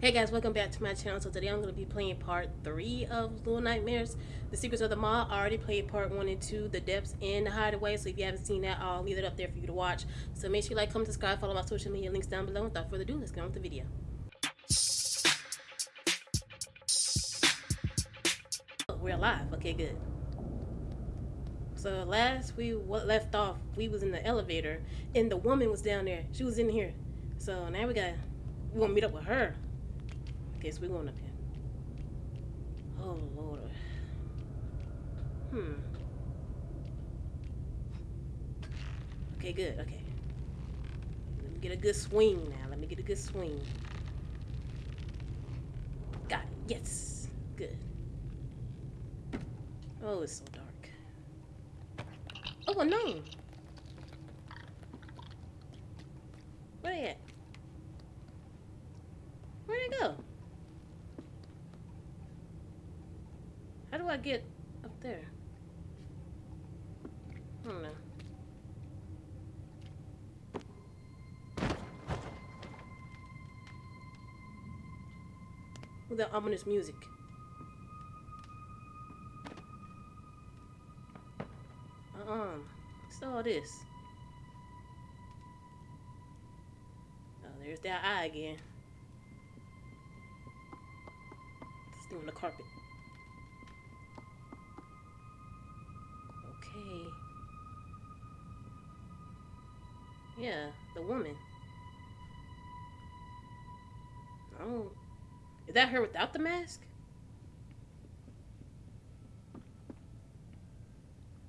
Hey guys, welcome back to my channel. So today I'm going to be playing part 3 of Little Nightmares. The Secrets of the Maw. I already played part 1 and 2, The Depths and The Hideaway. So if you haven't seen that, I'll leave it up there for you to watch. So make sure you like, comment, subscribe, follow my social media links down below. Without further ado, let's get on with the video. Oh, we're alive. Okay, good. So last we left off, we was in the elevator and the woman was down there. She was in here. So now we got, we gonna meet up with her. Okay, so we're going up here. Oh, Lord. Hmm. Okay, good. Okay. Let me get a good swing now. Let me get a good swing. Got it. Yes. Good. Oh, it's so dark. Oh, gnome. Where they at? Where'd they go? Do I get up there? I don't know. With that ominous music. Uh-uh. What's all this? Oh, there's that eye again. Still on the carpet. Woman. Oh. Is that her without the mask?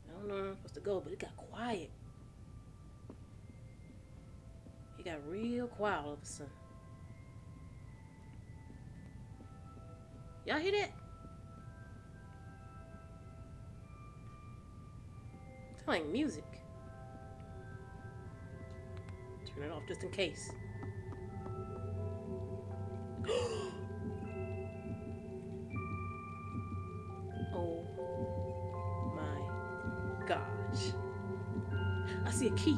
I don't know where I'm supposed to go, but it got quiet. It got real quiet all of a sudden. Y'all hear that? like music. Turn it off just in case. oh my gosh. I see a key.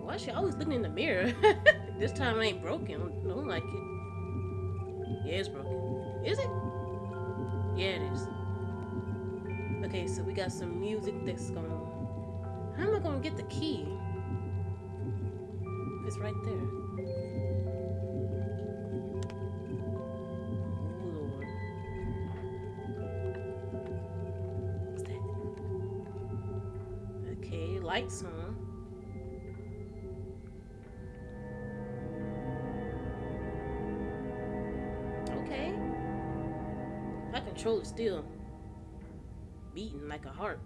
Why is she always looking in the mirror? this time it ain't broken. I don't like it. Yeah, it's broken. Is it? Yeah, it is. Okay, so we got some music that's going How am I to get the key? It's right there. Okay, lights on. Okay. My controller still beating like a heart.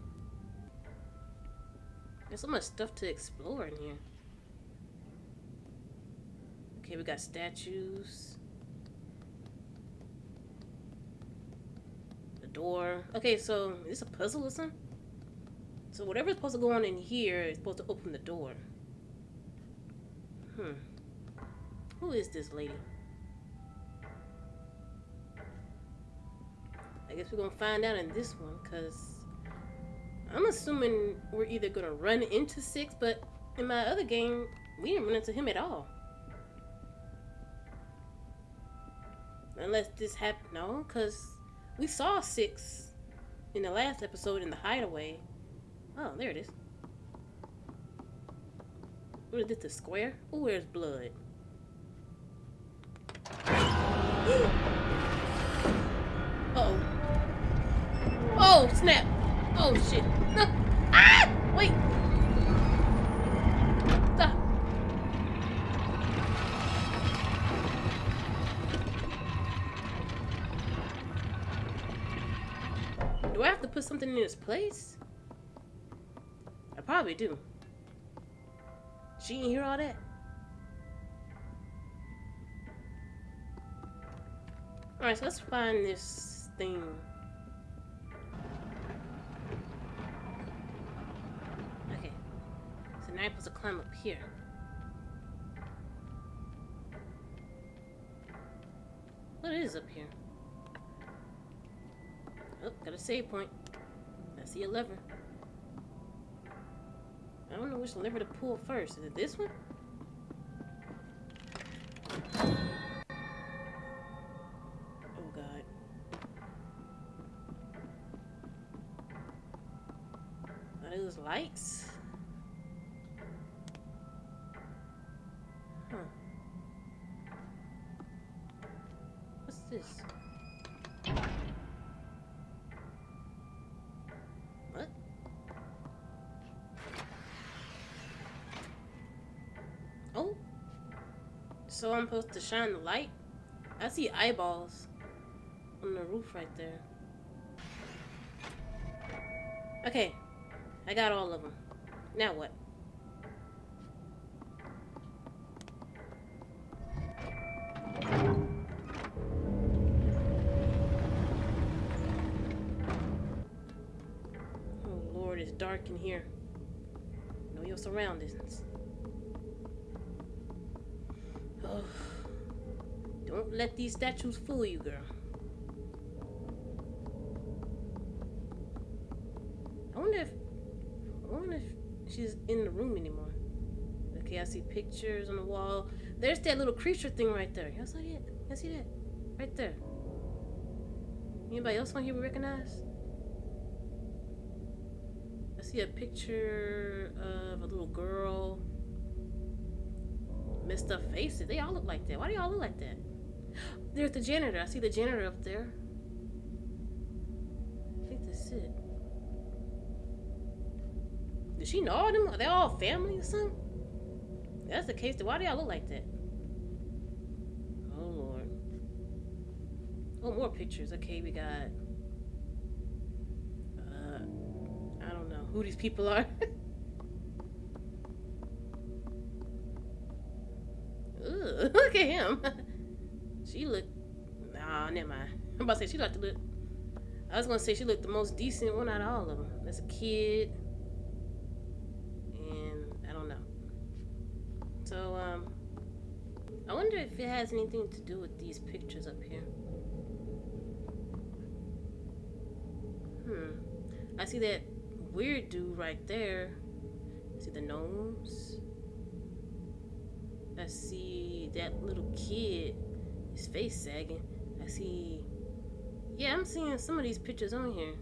There's so much stuff to explore in here. Okay, we got statues. The door. Okay, so is this a puzzle or something? So whatever's supposed to go on in here is supposed to open the door. Hmm. Who is this lady? I guess we're gonna find out in this one, because I'm assuming we're either gonna run into Six, but in my other game, we didn't run into him at all. Unless this happened, no, because we saw Six in the last episode in the hideaway. Oh, there it is. What is this, the square? Oh, where's blood? uh oh Oh, snap. Oh, shit. ah! Wait. Stop. Do I have to put something in its place? I probably do. She didn't hear all that? Alright, so let's find this thing. Okay. So now I'm supposed to climb up here. What is up here? Oh, got a save point see a lever. I don't know which lever to pull first. Is it this one? Oh god. Are those lights? So I'm supposed to shine the light? I see eyeballs on the roof right there. Okay, I got all of them. Now what? Oh Lord, it's dark in here. Know your surroundings. Don't let these statues fool you, girl. I wonder if I wonder if she's in the room anymore. Okay, I see pictures on the wall. There's that little creature thing right there. Y'all see that? Y'all see that? Right there. Anybody else on here we recognize? I see a picture of a little girl. Messed up faces. They all look like that. Why do y'all look like that? There's the janitor. I see the janitor up there. I think that's it. Does she know all them? Are they all family or something? That's the case, why do y'all look like that? Oh lord. Oh, more pictures. Okay, we got. Uh, I don't know who these people are. look at him. she looked. Nah, never mind. I'm about to say she looked. Look. I was gonna say she looked the most decent one out of all of them. That's a kid. And I don't know. So, um, I wonder if it has anything to do with these pictures up here. Hmm. I see that weird dude right there. I see the gnomes. I see that little kid, his face sagging. I see. Yeah, I'm seeing some of these pictures on here.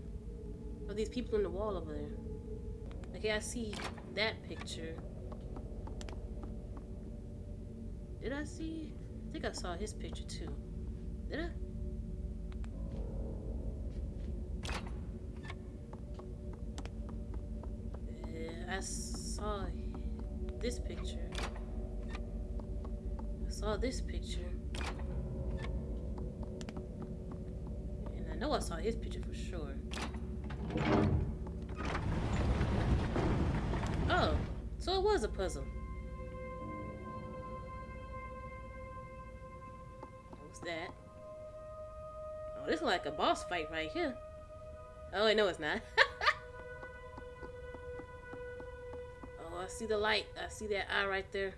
Of these people in the wall over there. Okay, I see that picture. Did I see? I think I saw his picture too. Did I? Yeah, I saw this picture. Saw this picture. And I know I saw his picture for sure. Oh, so it was a puzzle. What's that. Oh, this is like a boss fight right here. Oh, I know it's not. oh, I see the light. I see that eye right there.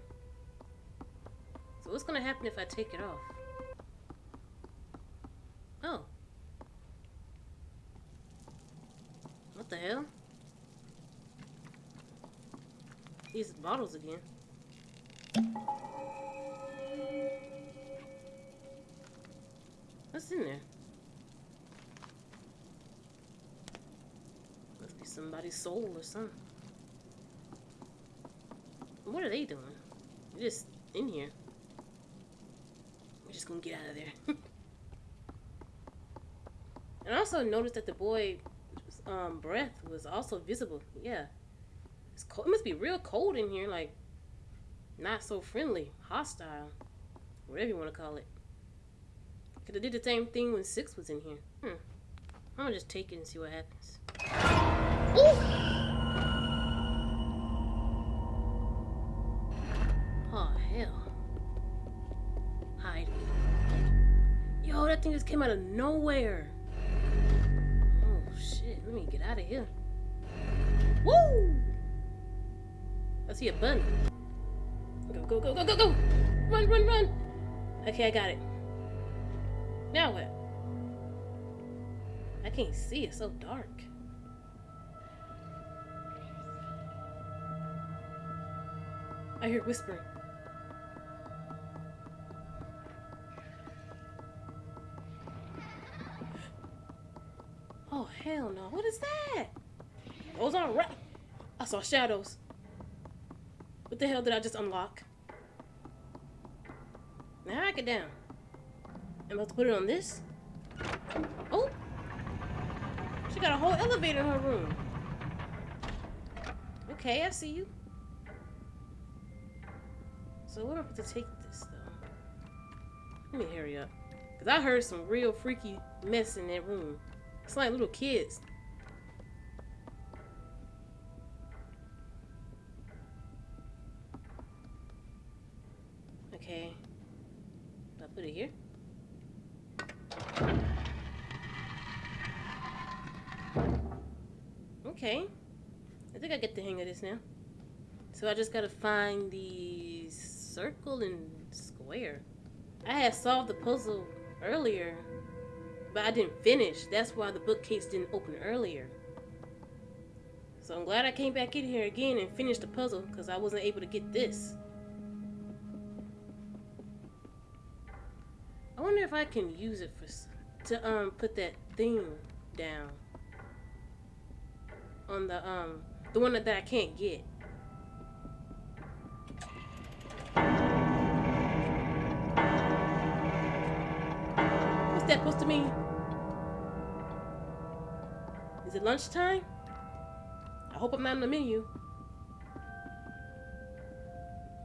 What's gonna happen if I take it off? Oh. What the hell? These bottles again. What's in there? Must be somebody's soul or something. What are they doing? They're just in here. Just gonna get out of there. and I also noticed that the boy um, breath was also visible. Yeah. It's cold. It must be real cold in here, like not so friendly, hostile, whatever you want to call it. Could have did the same thing when Six was in here. Hmm. I'm gonna just take it and see what happens. Ooh! Came out of nowhere. Oh, shit. Let me get out of here. Woo! I see a bunny. Go, go, go, go, go, go! Run, run, run! Okay, I got it. Now what? I can't see, it's so dark. I hear whispering. Hell no. What is that? Those aren't rat. I saw shadows. What the hell did I just unlock? Now I get down. I'm about to put it on this. Oh! She got a whole elevator in her room. Okay, I see you. So where am I to take this, though? Let me hurry up. Because I heard some real freaky mess in that room. It's like little kids. Okay. Do I put it here? Okay. I think I get the hang of this now. So I just gotta find the circle and square. I had solved the puzzle earlier, but I didn't finish. That's why the bookcase didn't open earlier. So I'm glad I came back in here again and finished the puzzle because I wasn't able to get this. I wonder if I can use it for to um put that thing down on the um the one that, that I can't get. What's that supposed to mean? Is it lunchtime? I hope I'm not on the menu.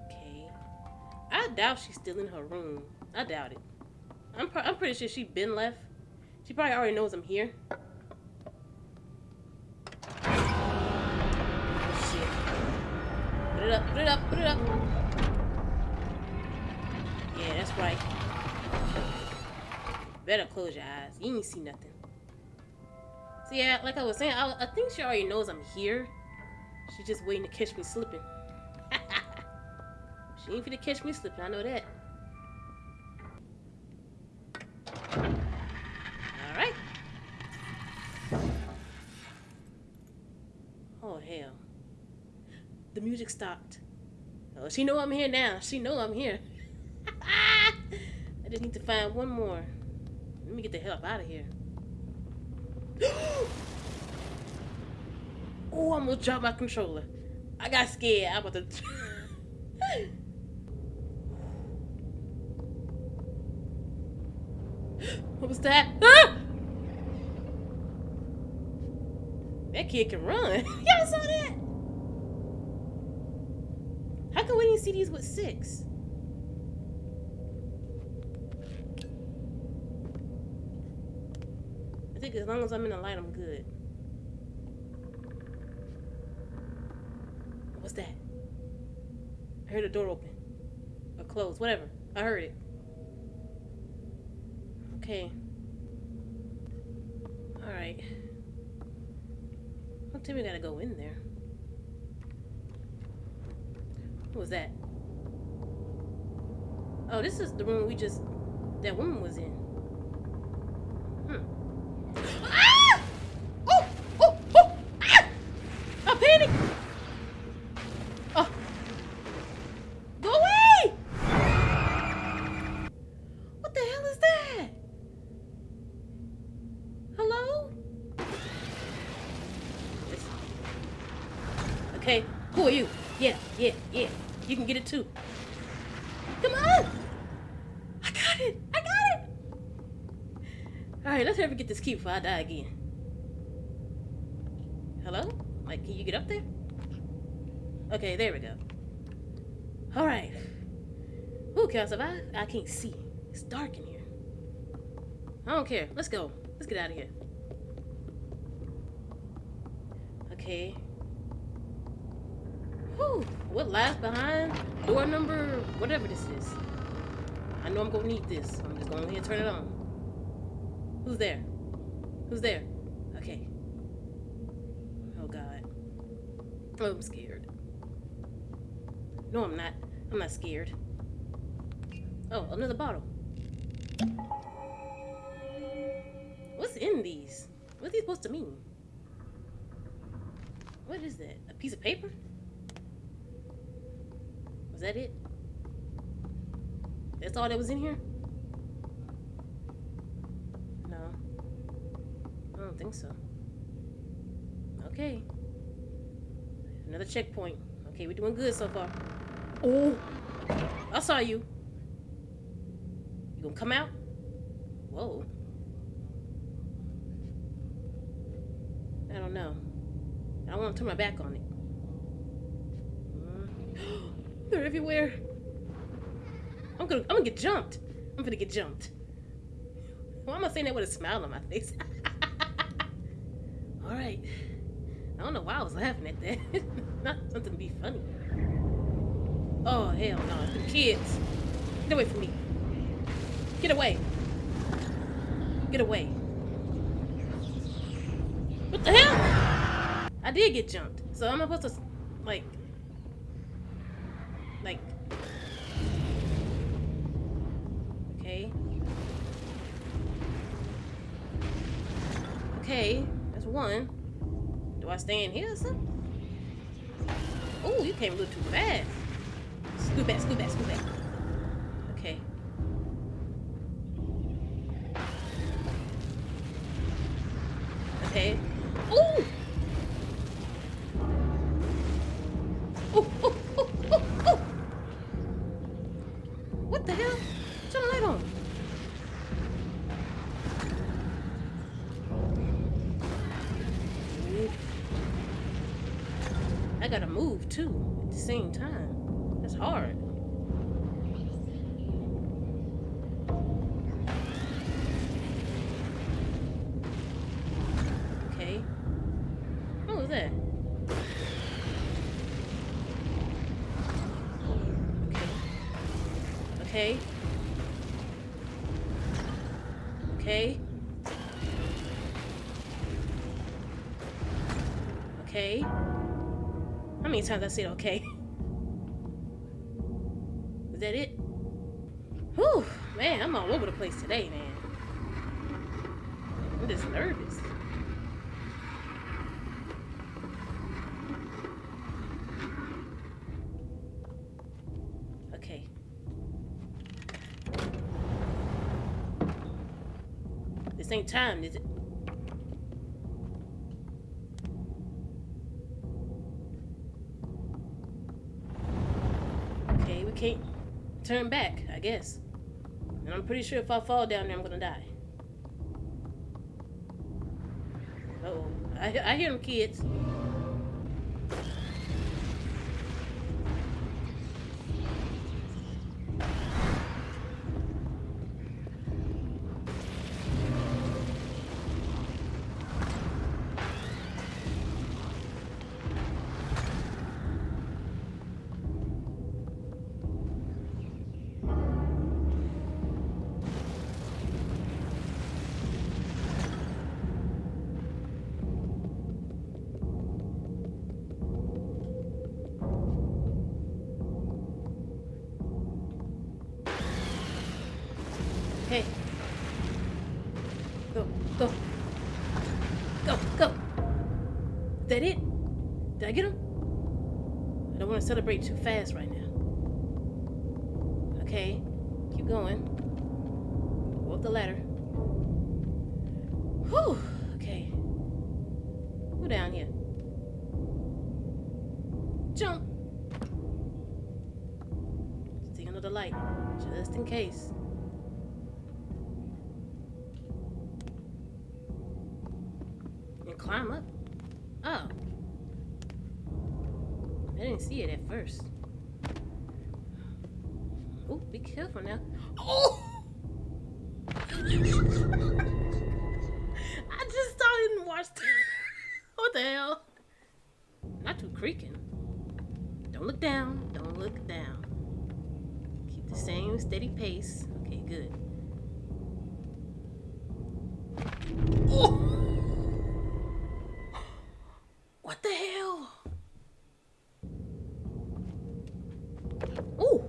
Okay. I doubt she's still in her room. I doubt it. I'm, I'm pretty sure she been left. She probably already knows I'm here. Shit. Put it up, put it up, put it up. Yeah, that's right. Better close your eyes. You ain't see nothing. So yeah, like I was saying, I, I think she already knows I'm here. She's just waiting to catch me slipping. she ain't finna catch me slipping, I know that. Alright. Oh hell. The music stopped. Oh, she know I'm here now. She know I'm here. I just need to find one more. Let me get the hell out of here. Oh, I'm gonna drop my controller. I got scared. I'm about to. what was that? Ah! That kid can run. Y'all saw that? How come we didn't see these with six? As long as I'm in the light, I'm good. What's that? I heard a door open. Or close, whatever. I heard it. Okay. Alright. I don't think we gotta go in there. What was that? Oh, this is the room we just... That woman was in. Hmm. Ah! Oh! Oh! Oh! Ah! I panicked! Oh! Go away! What the hell is that? Hello? Okay, who are you? Yeah, yeah, yeah. You can get it too. Come on! I got it! I got it! Alright, let's ever get this key before I die again. Hello? Like, can you get up there? Okay, there we go. Alright. Who can I survive? I can't see. It's dark in. I don't care. Let's go. Let's get out of here. Okay. Whew. What lies behind door number, whatever this is? I know I'm gonna need this. I'm just gonna turn it on. Who's there? Who's there? Okay. Oh God. Oh, I'm scared. No, I'm not. I'm not scared. Oh, another bottle. In these? What are these supposed to mean? What is that? A piece of paper? Was that it? That's all that was in here? No. I don't think so. Okay. Another checkpoint. Okay, we're doing good so far. Oh, I saw you. You gonna come out? Whoa. I don't know. I don't want to turn my back on it. They're everywhere. I'm gonna, I'm gonna get jumped. I'm gonna get jumped. Why am I saying that with a smile on my face? All right. I don't know why I was laughing at that. Not something to be funny. Oh hell no! The kids, get away from me. Get away. Get away. What the hell? I did get jumped. So I'm supposed to, like, like, okay. Okay, that's one. Do I stay in here or something? Oh, you came a little too fast. Scoot back, scoot back, scoot back. Okay. Okay. Okay. How many times I said okay? Is that it? Whew, man, I'm all over the place today, man. I'm just nervous. Okay. This ain't time, is it? Okay, we can't turn back, I guess. And I'm pretty sure if I fall down there, I'm gonna die. Uh oh. I, I hear them kids. Celebrate too fast right now. Okay. Keep going. Go up the ladder. Whew. Okay. Go down here. Jump. Stay under the light. Just in case. And climb up. Oh. I didn't see it at first. Oh, be careful now. Oh! I just started and watched. what the hell? Not too creaking. Don't look down. Don't look down. Keep the same steady pace. Okay, good. Oh! What the hell? Ooh.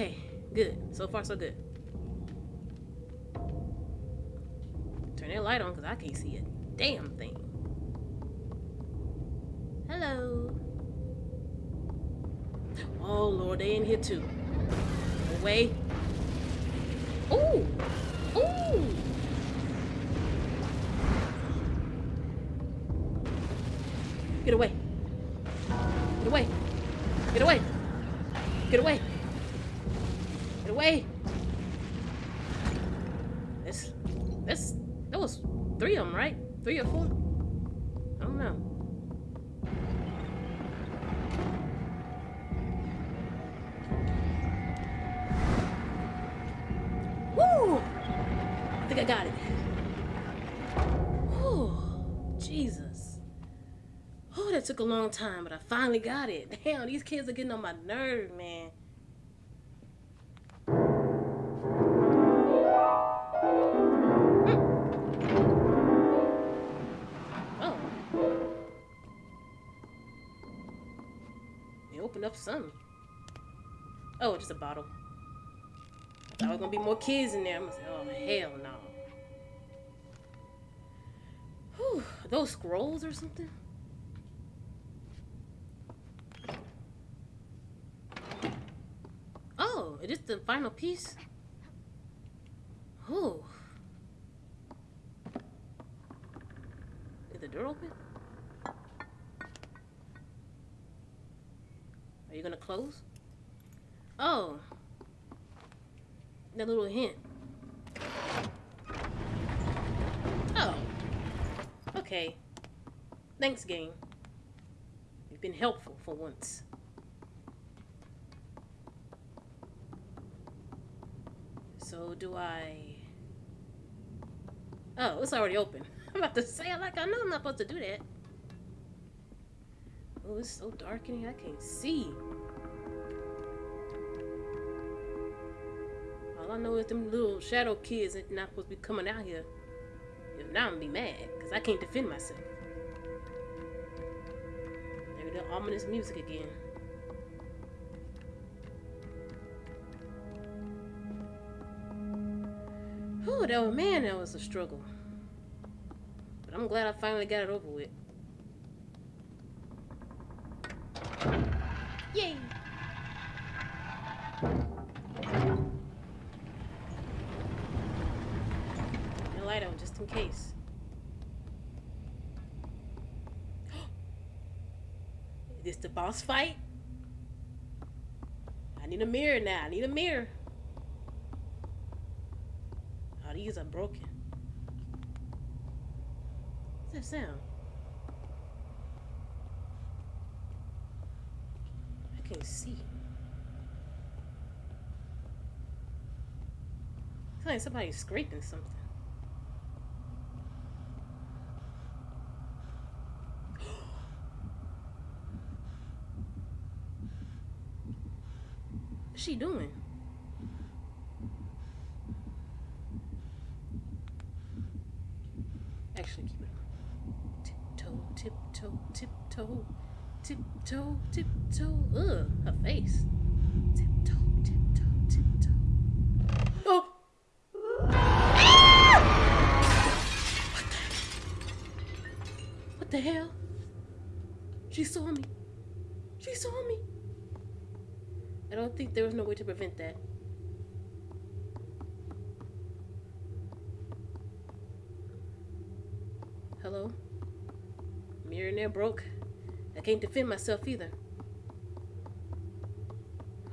Okay, good. So far, so good. Turn that light on because I can't see a damn thing. Hello. Oh, Lord, they in here too. Away. Ooh. Ooh. Get away. A long time, but I finally got it. Damn, these kids are getting on my nerve, man. Hmm. Oh. Opened up some. Oh, just a bottle. I thought there was gonna be more kids in there. I'm gonna say, oh hell no. Whew, those scrolls or something? Is the final piece? Oh. Is the door open? Are you gonna close? Oh. That little hint. Oh. Okay. Thanks, game. You've been helpful for once. So do I... Oh, it's already open. I'm about to say like I know I'm not supposed to do that. Oh, it's so dark in here I can't see. All I know is them little shadow kids ain't not supposed to be coming out here. If not, I'm gonna be mad, because I can't defend myself. There the ominous music again. That man, that was a struggle. But I'm glad I finally got it over with. Yay! The light on just in case. Is this the boss fight? I need a mirror now. I need a mirror. These are broken. What's that sound? I can't see. It's like somebody's scraping something. What's she doing? What the? Hell? She saw me. She saw me. I don't think there was no way to prevent that. Hello? Mirror in broke. I can't defend myself either.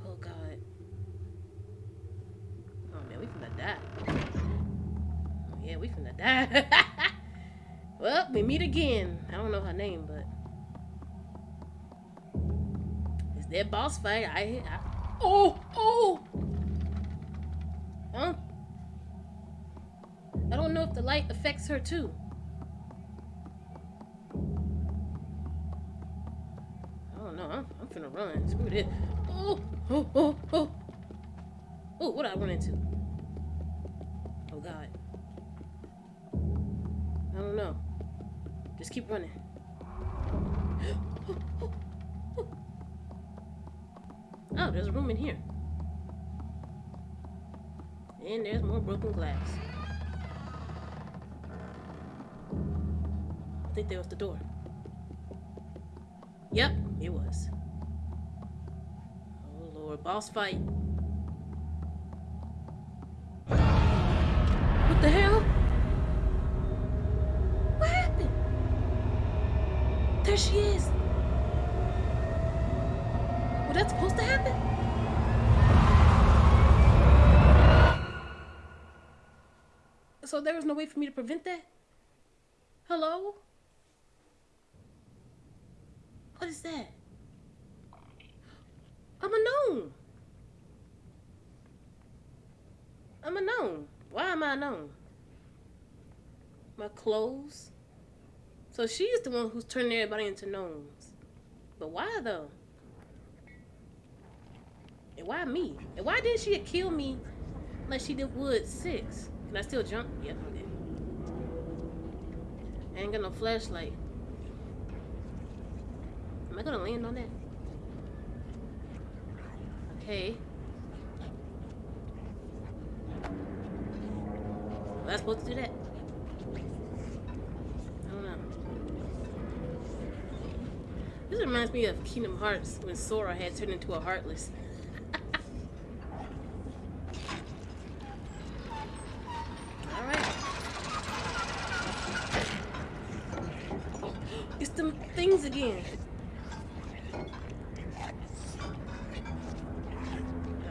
Oh god. Oh man, we finna die. Oh, yeah, we finna die. meet again. I don't know her name, but it's their boss fight. I, I oh oh. I don't, I don't know if the light affects her too. no, I'm, I'm finna run. Screw this. Oh, oh, oh, oh. Oh, what I run into? Oh, God. I don't know. Just keep running. Oh, there's a room in here. And there's more broken glass. I think there was the door. Yep, it was. Oh lord, boss fight. she is. Was that supposed to happen? So there was no way for me to prevent that? Hello? What is that? I'm a gnome. I'm a gnome. Why am I a gnome? My clothes. So she's the one who's turning everybody into gnomes. But why though? And why me? And why didn't she kill me like she did Wood 6? Can I still jump? Yep, okay. I ain't got no flashlight. Am I gonna land on that? Okay. Was I supposed to do that? This reminds me of Kingdom Hearts when Sora had turned into a Heartless. Alright. It's them things again. Can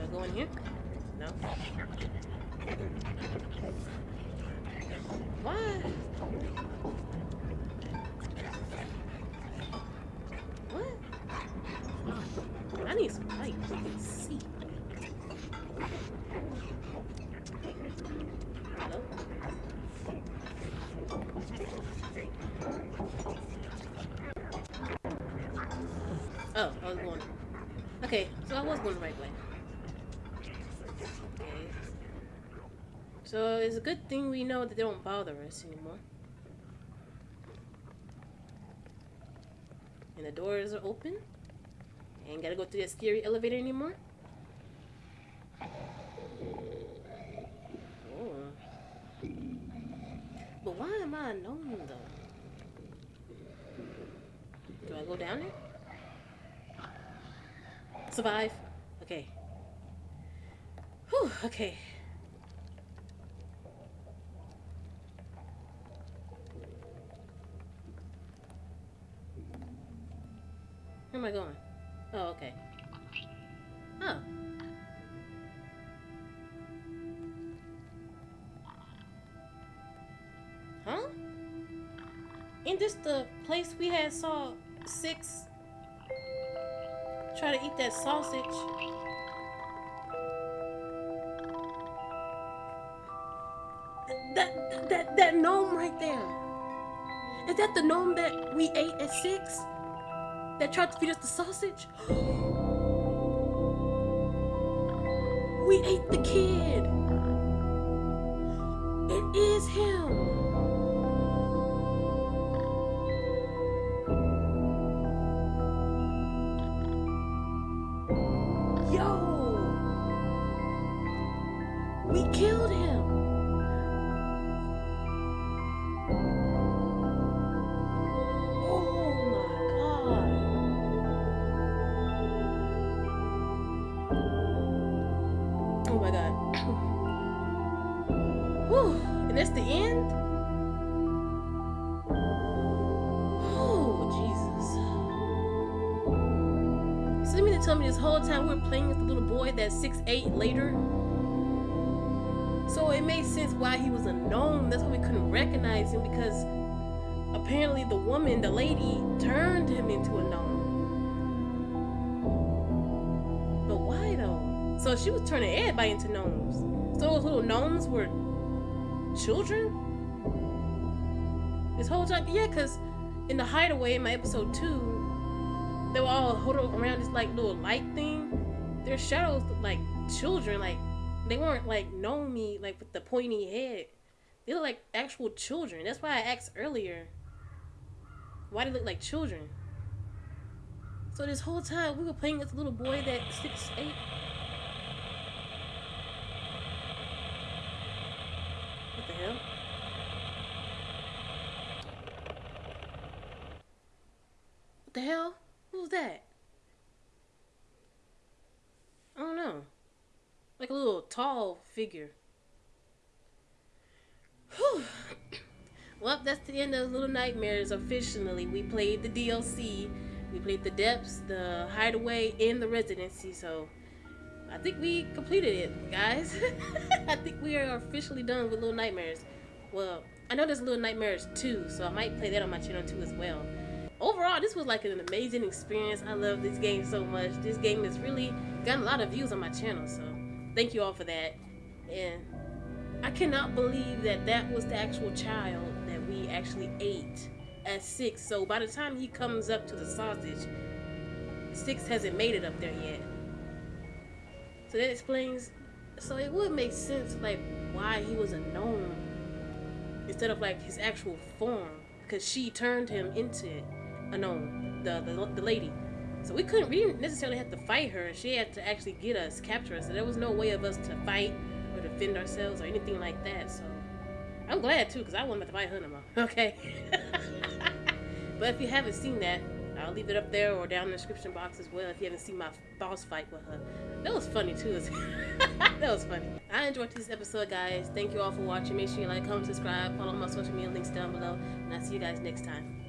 I go in here? No. Why? What? I need some light. so I can see. Hello? Oh, I was going. Okay, so I was going the right way. Okay. So it's a good thing we know that they don't bother us anymore. And the doors are open. Ain't gotta go through that scary elevator anymore. Oh. But why am I gnome though? Do I go down there? Survive. Okay. Whew, okay. Where am I going? Oh, okay. Place we had saw six try to eat that sausage? That that that gnome right there. Is that the gnome that we ate at six? That tried to feed us the sausage? we ate the kid. It is him. Tell me this whole time we were playing with the little boy that's six ate later? So it made sense why he was a gnome. That's why we couldn't recognize him because apparently the woman, the lady, turned him into a gnome. But why though? So she was turning everybody into gnomes. So those little gnomes were children? This whole time? Yeah, because in the hideaway in my episode two, they were all huddled around this like little light thing. Their shadows like children, like they weren't like gnomey, like with the pointy head. They look like actual children. That's why I asked earlier. Why they look like children? So this whole time we were playing with a little boy that six ate. What the hell? What the hell? That? I don't know. Like a little tall figure. Whew. Well, that's the end of Little Nightmares officially. We played the DLC, we played the depths, the hideaway, and the Residence. So I think we completed it, guys. I think we are officially done with Little Nightmares. Well, I know there's Little Nightmares too, so I might play that on my channel too as well. Overall, this was like an amazing experience. I love this game so much. This game has really gotten a lot of views on my channel, so thank you all for that. And I cannot believe that that was the actual child that we actually ate at six. So by the time he comes up to the sausage, six hasn't made it up there yet. So that explains. So it would make sense, like why he was a gnome instead of like his actual form, because she turned him into a Uh, gnome, the, the the lady. So we couldn't, we didn't necessarily have to fight her. She had to actually get us, capture us. So there was no way of us to fight or defend ourselves or anything like that. So I'm glad too, because I wasn't about to fight her. Okay. but if you haven't seen that, I'll leave it up there or down in the description box as well if you haven't seen my boss fight with her. That was funny too. that was funny. I enjoyed this episode, guys. Thank you all for watching. Make sure you like, comment, subscribe, follow my social media links down below, and I'll see you guys next time.